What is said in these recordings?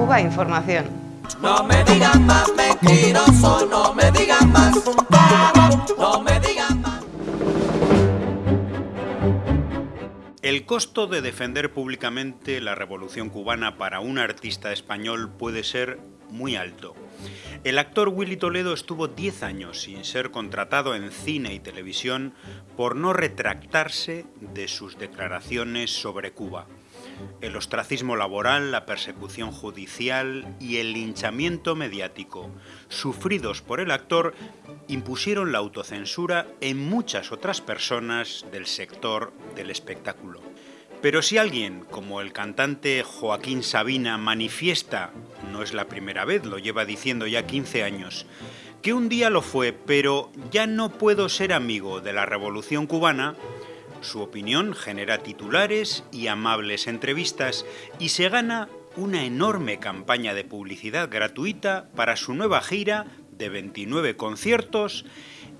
Cuba Información. No me digan más mentiroso, no me digan más, no me digan más. El costo de defender públicamente la revolución cubana para un artista español puede ser muy alto. El actor Willy Toledo estuvo 10 años sin ser contratado en cine y televisión por no retractarse de sus declaraciones sobre Cuba. El ostracismo laboral, la persecución judicial y el linchamiento mediático sufridos por el actor impusieron la autocensura en muchas otras personas del sector del espectáculo. Pero si alguien, como el cantante Joaquín Sabina, manifiesta, no es la primera vez, lo lleva diciendo ya 15 años, que un día lo fue, pero ya no puedo ser amigo de la revolución cubana, su opinión genera titulares y amables entrevistas y se gana una enorme campaña de publicidad gratuita para su nueva gira de 29 conciertos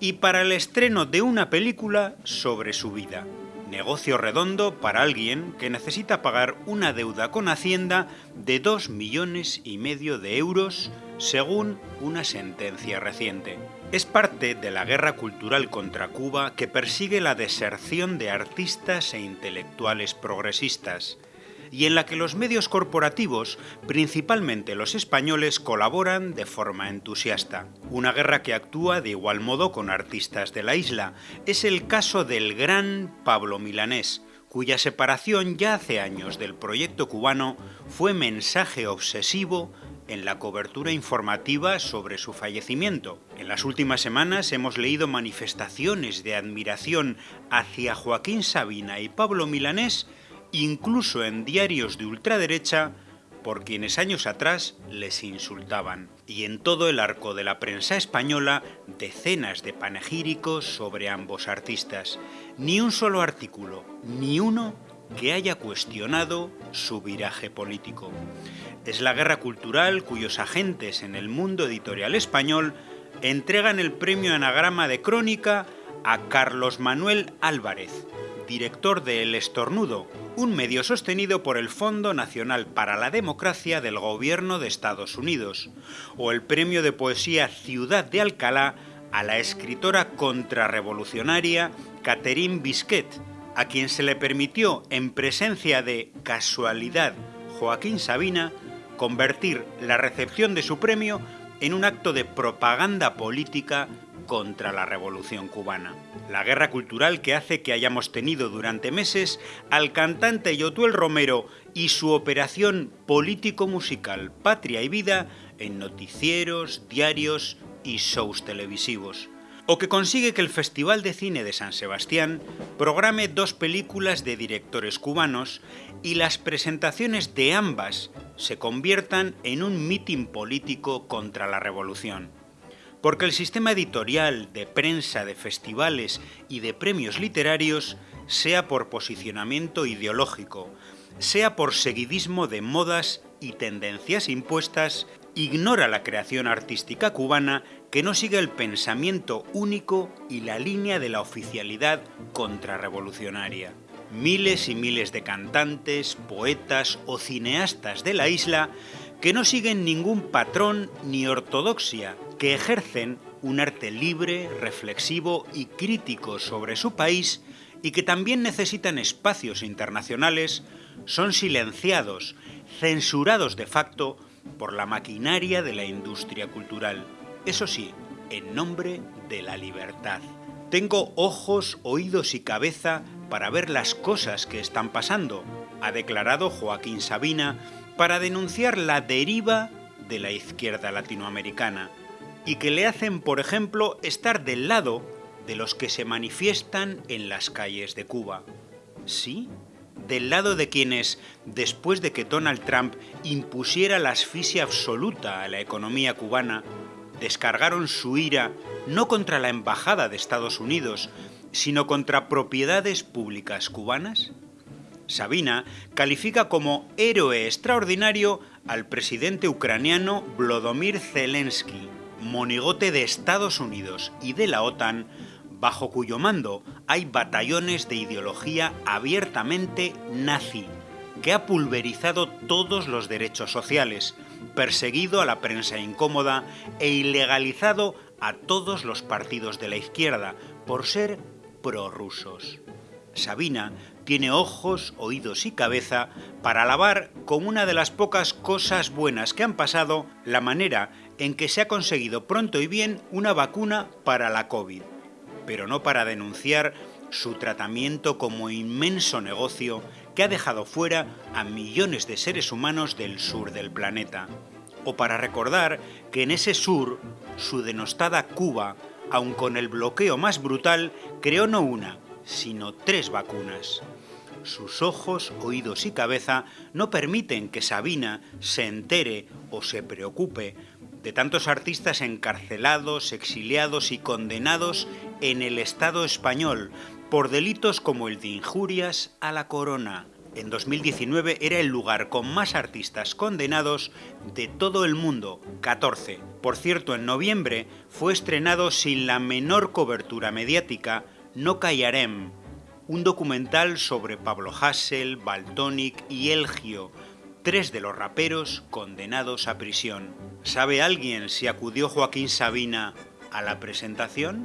y para el estreno de una película sobre su vida. Negocio redondo para alguien que necesita pagar una deuda con Hacienda de 2 millones y medio de euros según una sentencia reciente. Es parte de la guerra cultural contra Cuba que persigue la deserción de artistas e intelectuales progresistas y en la que los medios corporativos, principalmente los españoles, colaboran de forma entusiasta. Una guerra que actúa de igual modo con artistas de la isla. Es el caso del gran Pablo Milanés, cuya separación ya hace años del proyecto cubano fue mensaje obsesivo en la cobertura informativa sobre su fallecimiento. En las últimas semanas hemos leído manifestaciones de admiración hacia Joaquín Sabina y Pablo Milanés incluso en diarios de ultraderecha, por quienes años atrás les insultaban. Y en todo el arco de la prensa española, decenas de panegíricos sobre ambos artistas. Ni un solo artículo, ni uno que haya cuestionado su viraje político. Es la guerra cultural cuyos agentes en el mundo editorial español entregan el premio Anagrama de Crónica a Carlos Manuel Álvarez, director de El Estornudo, un medio sostenido por el Fondo Nacional para la Democracia del Gobierno de Estados Unidos, o el premio de poesía Ciudad de Alcalá a la escritora contrarrevolucionaria Catherine Bisquet, a quien se le permitió, en presencia de casualidad Joaquín Sabina, convertir la recepción de su premio en un acto de propaganda política contra la revolución cubana. La guerra cultural que hace que hayamos tenido durante meses al cantante Yotuel Romero y su operación político-musical Patria y Vida en noticieros, diarios y shows televisivos. O que consigue que el Festival de Cine de San Sebastián programe dos películas de directores cubanos y las presentaciones de ambas se conviertan en un mitin político contra la revolución porque el sistema editorial, de prensa, de festivales y de premios literarios, sea por posicionamiento ideológico, sea por seguidismo de modas y tendencias impuestas, ignora la creación artística cubana que no sigue el pensamiento único y la línea de la oficialidad contrarrevolucionaria. Miles y miles de cantantes, poetas o cineastas de la isla que no siguen ningún patrón ni ortodoxia, que ejercen un arte libre, reflexivo y crítico sobre su país y que también necesitan espacios internacionales, son silenciados, censurados de facto por la maquinaria de la industria cultural. Eso sí, en nombre de la libertad. Tengo ojos, oídos y cabeza para ver las cosas que están pasando, ha declarado Joaquín Sabina para denunciar la deriva de la izquierda latinoamericana y que le hacen, por ejemplo, estar del lado de los que se manifiestan en las calles de Cuba. ¿Sí? Del lado de quienes, después de que Donald Trump impusiera la asfixia absoluta a la economía cubana, descargaron su ira no contra la Embajada de Estados Unidos, sino contra propiedades públicas cubanas? Sabina califica como héroe extraordinario al presidente ucraniano Vladimir Zelensky, monigote de Estados Unidos y de la OTAN, bajo cuyo mando hay batallones de ideología abiertamente nazi, que ha pulverizado todos los derechos sociales, perseguido a la prensa incómoda e ilegalizado a todos los partidos de la izquierda por ser prorrusos. Sabina tiene ojos, oídos y cabeza para alabar como una de las pocas cosas buenas que han pasado la manera en que se ha conseguido pronto y bien una vacuna para la COVID, pero no para denunciar su tratamiento como inmenso negocio que ha dejado fuera a millones de seres humanos del sur del planeta, o para recordar que en ese sur, su denostada Cuba, aun con el bloqueo más brutal, creó no una, sino tres vacunas. Sus ojos, oídos y cabeza no permiten que Sabina se entere o se preocupe de tantos artistas encarcelados, exiliados y condenados en el Estado español por delitos como el de injurias a la corona. En 2019 era el lugar con más artistas condenados de todo el mundo, 14. Por cierto, en noviembre fue estrenado sin la menor cobertura mediática no callarem, un documental sobre Pablo Hassel, Baltonic y Elgio, tres de los raperos condenados a prisión. ¿Sabe alguien si acudió Joaquín Sabina a la presentación?